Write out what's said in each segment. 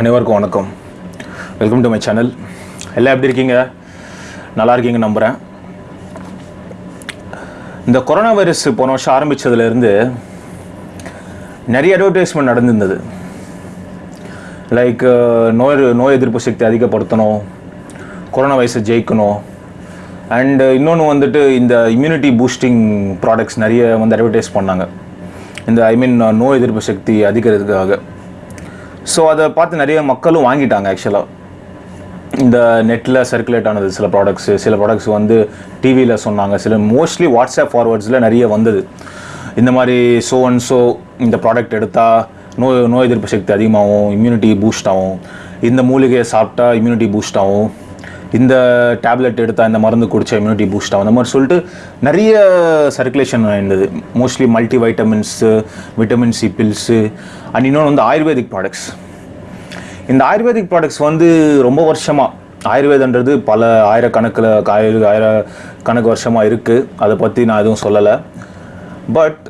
அனைவருக்கும் வணக்கம். Welcome to my channel எல்லாம் எப்படி இருக்கீங்க? நல்லா இருக்கீங்க நம்புகிறேன் இந்த கொரோனா வைரஸ் போன வருஷம் ஆரம்பித்ததுலேருந்து நிறைய அட்வர்டைஸ்மெண்ட் நடந்திருந்தது. லைக் நோய் நோய் எதிர்ப்பு சக்தி அதிகப்படுத்தணும் கொரோனா வைரஸை ஜெயிக்கணும். அண்ட் இன்னொன்று வந்துட்டு இந்த இம்யூனிட்டி பூஸ்டிங் ப்ராடக்ட்ஸ் நிறைய வந்து அட்வர்டைஸ் பண்ணாங்க. இந்த ஐ மீன் நோய் எதிர்ப்பு சக்தி அதிகரிக்கிறதுக்காக. ஸோ அதை பார்த்து நிறைய மக்களும் வாங்கிட்டாங்க ஆக்சுவலாக இந்த நெட்டில் சர்க்குலேட் ஆனது சில ப்ராடக்ட்ஸு சில ப்ராடக்ட்ஸ் வந்து டிவியில் சொன்னாங்க. சில மோஸ்ட்லி வாட்ஸ்அப் ஃபார்வர்ட்ஸில் நிறைய வந்தது. இந்த மாதிரி ஸோ அண்ட் ஸோ இந்த ப்ராடக்ட் எடுத்தால் நோய் நோய் எதிர்ப்பு சக்தி அதிகமாகும் இம்யூனிட்டி பூஸ்ட் ஆகும். இந்த மூலிகையை சாப்பிட்டா இம்யூனிட்டி பூஸ்ட் ஆகும். இந்த டேப்லெட் எடுத்தால் இந்த மருந்து குடித்தா இம்யூனிட்டி பூஸ்ட் ஆகும். அந்த மாதிரி சொல்லிட்டு நிறைய சர்க்குலேஷன் இருந்தது. Mostly multi vitamins vitamin C pills and இன்னொன்று வந்து ஆயுர்வேதிக் ப்ராடக்ட்ஸ் இந்த ஆயுர்வேதிக் ப்ராடக்ட்ஸ் வந்து ரொம்ப வருஷமாக ஆயுர்வேதன்றது பல ஆயிரக்கணக்கில் ஆயிர ஆயிரக்கணக்கு வருஷமாக இருக்குது அதை பற்றி நான் எதுவும் சொல்லலை. பட்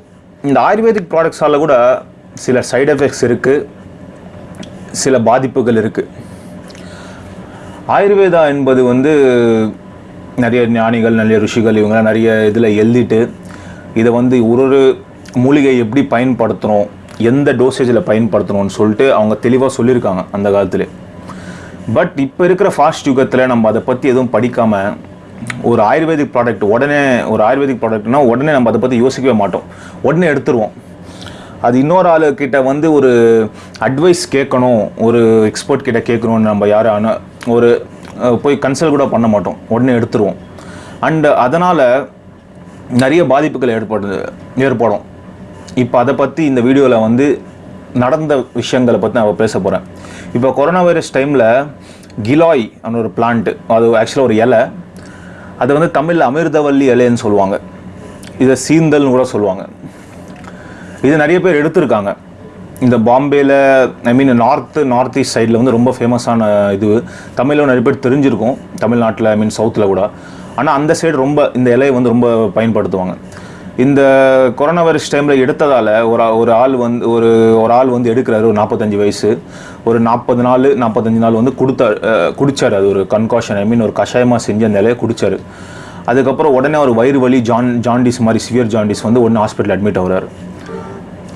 இந்த ஆயுர்வேதிக் ப்ராடக்ட்ஸால் கூட சில சைடு எஃபெக்ட்ஸ் இருக்குது சில பாதிப்புகள் இருக்குது ஆயுர்வேதா என்பது வந்து நிறைய ஞானிகள் நிறைய ருஷிகள் இவங்கெல்லாம் நிறைய இதில் எழுதிட்டு இதை வந்து ஒரு ஒரு மூலிகை எப்படி பயன்படுத்தணும் எந்த டோசேஜில் பயன்படுத்தணும்னு சொல்லிட்டு அவங்க தெளிவாக சொல்லியிருக்காங்க அந்த காலத்தில். பட் இப்போ இருக்கிற ஃபாஸ்ட் யுகத்தில் நம்ம அதை பற்றி எதுவும் படிக்காமல் ஒரு ஆயுர்வேதிக் ப்ராடக்ட் உடனே ஒரு ஆயுர்வேதிக் ப்ராடக்ட்னா உடனே நம்ம அதை பற்றி யோசிக்கவே மாட்டோம். உடனே எடுத்துருவோம். அது இன்னொரு ஆளுக்கிட்ட வந்து ஒரு அட்வைஸ் கேட்கணும் ஒரு எக்ஸ்பர்ட் கிட்ட கேட்கணும்னு நம்ம யாரும் ஒரு போய் கன்சல்ட் கூட பண்ண மாட்டோம். உடனே எடுத்துருவோம். அண்டு அதனால் நிறைய பாதிப்புகள் ஏற்படுது ஏற்படும். இப்போ அதை பற்றி இந்த வீடியோவில் வந்து நடந்த விஷயங்களை பற்றி நான் பேச போகிறேன் இப்போ கொரோனா வைரஸ் டைமில் கிலாய் அன்னு ஒரு பிளான்ட்டு அது ஆக்சுவலாக ஒரு இலை. அது வந்து தமிழில் அமிர்தவல்லி இலைன்னு சொல்லுவாங்க. இதை சீந்தல்னு கூட சொல்லுவாங்க. இது நிறைய பேர் எடுத்திருக்காங்க. இந்த பாம்பேயில் I mean north north east சைடில் வந்து ரொம்ப ஃபேமஸான இது. தமிழில் நிறைய பேர் தெரிஞ்சிருக்கும். தமிழ்நாட்டில் ஐ மீன் சவுத்தில் கூட. ஆனால் அந்த சைடு ரொம்ப இந்த இலையை வந்து ரொம்ப பயன்படுத்துவாங்க. இந்த கொரோனா வைரஸ் டைமில் எடுத்ததால் ஒரு ஒரு ஆள் வந்து ஒரு ஒரு ஆள் வந்து எடுக்கிறாரு ஒரு நாற்பத்தஞ்சு வயசு. ஒரு நாற்பது நாள் நாற்பத்தஞ்சு நாள் வந்து கொடுத்தார் குடித்தார் குடிச்சார். அது ஒரு கன்காஷன் ஐ மீன் ஒரு கஷாயமாக செஞ்ச அந்த இலையை குடித்தார் அதுக்கப்புறம் உடனே ஒரு வயிறு வலி ஜான் ஜாண்டிஸ் மாதிரி சிவியர் ஜாண்டிஸ் வந்து ஒன்று ஹாஸ்பிட்டல் அட்மிட் ஆகிறார்.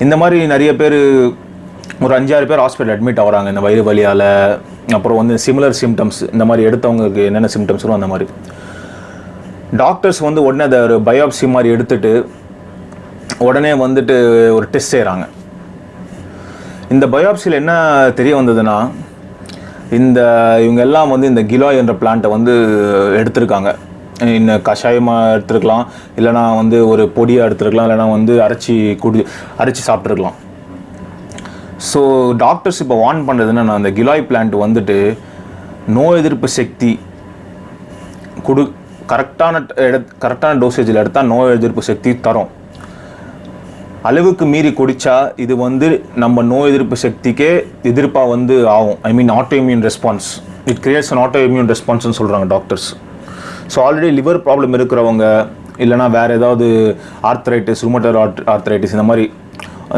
இந்த மாதிரி நிறைய பேர் ஒரு அஞ்சாறு பேர் ஹாஸ்பிட்டல் அட்மிட் ஆகிறாங்க. இந்த வயிறு வலியால் அப்புறம் வந்து சிமிலர் சிம்டம்ஸ் இந்த மாதிரி எடுத்தவங்களுக்கு என்னென்ன சிம்டம்ஸ் வரும் அந்த மாதிரி. டாக்டர்ஸ் வந்து உடனே அதை ஒரு பயோப்சி மாதிரி எடுத்துட்டு உடனே வந்துட்டு ஒரு டெஸ்ட் செய்கிறாங்க இந்த பயோப்சியில் என்ன தெரிய வந்ததுன்னா இந்த இவங்க எல்லாம் வந்து இந்த கிலோய் என்ற பிளான்ட்டை வந்து எடுத்திருக்காங்க. இன்னும் கஷாயமாக எடுத்துருக்கலாம் இல்லைனா வந்து ஒரு பொடியாக எடுத்துருக்கலாம் இல்லைனா வந்து அரைச்சி குடி அரைச்சி சாப்பிட்ருக்கலாம் ஸோ டாக்டர்ஸ் இப்போ வார்ன் பண்ணுறது என்னன்னா அந்த கிலாய் பிளான்ட் வந்துட்டு நோய் எதிர்ப்பு சக்தி குடு கரெக்டான எட கரெக்டான டோசேஜில் எடுத்தால் நோய் எதிர்ப்பு சக்தி தரும். அளவுக்கு மீறி குடித்தா இது வந்து நம்ம நோய் எதிர்ப்பு சக்திக்கே எதிர்ப்பாக வந்து ஆகும். I mean autoimmune response it creates an autoimmune ரெஸ்பான்ஸ்னு சொல்கிறாங்க doctors so already liver problem இருக்கிறவங்க இல்லைனா வேறு ஏதாவது ஆர்த்ரைட்டிஸ் ருமட்டர் ஆர்த் ஆர்த்ரைட்டிஸ் இந்த மாதிரி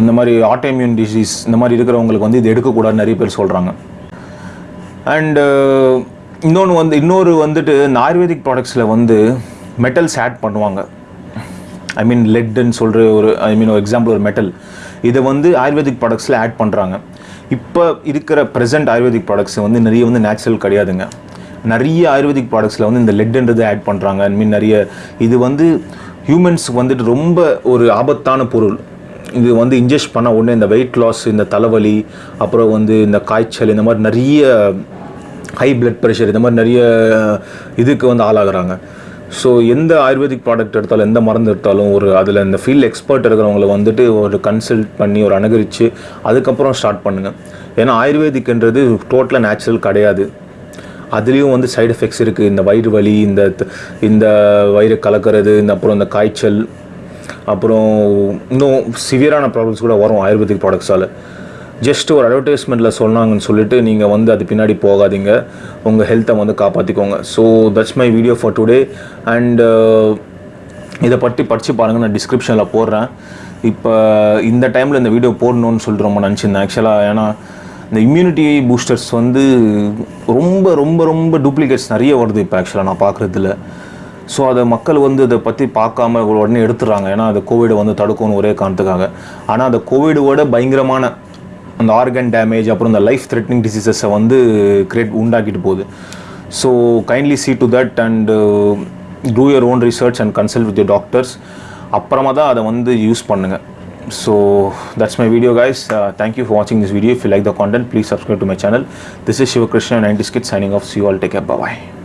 இந்த மாதிரி ஆட்டோமியூன் டிசீஸ் இந்த மாதிரி இருக்கிறவங்களுக்கு வந்து இது எடுக்கக்கூடாதுன்னு நிறைய பேர் சொல்கிறாங்க அண்டு uh, இன்னொன்று வந்து இன்னொரு வந்துட்டு இந்த ஆயுர்வேதிக் ப்ராடக்ட்ஸில் வந்து மெட்டல்ஸ் ஆட் பண்ணுவாங்க. ஐ மீன் லெட்டுன்னு சொல்கிற ஒரு ஐ மீன் ஒரு எக்ஸாம்பிள் ஒரு மெட்டல் இதை வந்து ஆயுர்வேதிக் ப்ராடக்ட்ஸில் ஆட் பண்ணுறாங்க இப்போ இருக்கிற ப்ரெசென்ட் ஆயுர்வேதிக் ப்ராடக்ட்ஸ் வந்து நிறைய வந்து நேச்சுரல் கிடையாதுங்க. நிறைய ஆயுர்வேதிக் ப்ராடக்ட்ஸில் வந்து இந்த லெட்டுன்றது ஆட் பண்ணுறாங்க ஐ மீன் நிறைய இது வந்து ஹியூமன்ஸ்க்கு வந்துட்டு ரொம்ப ஒரு ஆபத்தான பொருள். இது வந்து இன்ஜெஸ்ட் பண்ண உடனே இந்த வெயிட் லாஸ் இந்த தலைவலி அப்புறம் வந்து இந்த காய்ச்சல் இந்த மாதிரி நிறைய ஹை பிளட் ப்ரெஷர் இந்த மாதிரி நிறைய இதுக்கு வந்து ஆளாகிறாங்க. ஸோ எந்த ஆயுர்வேதிக் ப்ராடக்ட் எடுத்தாலும் எந்த மருந்து எடுத்தாலும் ஒரு அதில் இந்த ஃபீல்டு எக்ஸ்பர்ட் இருக்கிறவங்கள வந்துட்டு ஒரு கன்சல்ட் பண்ணி ஒரு அனுகரித்து அதுக்கப்புறம் ஸ்டார்ட் பண்ணுங்கள் ஏன்னா ஆயுர்வேதிக்ன்றது டோட்டலாக நேச்சுரல் கிடையாது. அதுலேயும் வந்து சைடு எஃபெக்ட்ஸ் இருக்குது இந்த வயிறு வலி இந்த இந்த வயிறு கலக்கிறது இந்த அப்புறம் இந்த காய்ச்சல் அப்புறம் இன்னும் சிவியரான ப்ராப்ளம்ஸ் கூட வரும் ஆயுர்வேதிக் ப்ராடக்ட்ஸால் ஜஸ்ட் ஒரு அட்வர்டைஸ்மெண்ட்டில் சொன்னாங்கன்னு சொல்லிட்டு நீங்கள் வந்து அது பின்னாடி போகாதீங்க. உங்கள் ஹெல்த்தை வந்து காப்பாற்றிக்கோங்க so that's my video for today and இதை பற்றி படித்து பாருங்கள் நான் டிஸ்கிரிப்ஷனில் போடுறேன். இப்போ இந்த டைமில் இந்த வீடியோ போடணும்னு சொல்லிட்டு ரொம்ப நினச்சிருந்தேன். ஆக்சுவலாக ஏன்னா இந்த இம்யூனிட்டி பூஸ்டர்ஸ் வந்து ரொம்ப ரொம்ப ரொம்ப டூப்ளிகேட்ஸ் நிறைய வருது இப்போ ஆக்சுவலாக நான் பார்க்குறதுல ஸோ அதை மக்கள் வந்து இதை பற்றி பார்க்காம உடனே எடுத்துடுறாங்க. ஏன்னா அது கோவிடை வந்து தடுக்கணும் ஒரே காரணத்துக்காக. ஆனால் அந்த கோவிடோட பயங்கரமான அந்த ஆர்கன் டேமேஜ் அப்புறம் இந்த லைஃப் த்ரெட்னிங் டிசீசஸை வந்து கிரியேட் உண்டாக்கிட்டு போகுது. So kindly see to that and do your own research and consult with your doctors அப்புறமா தான் அதை வந்து யூஸ் பண்ணுங்கள் so that's my video guys. Uh, thank you for watching this video. If you like the content please subscribe to my channel. This is shiva krishna 90s kid signing off. See you all. Take care. Bye bye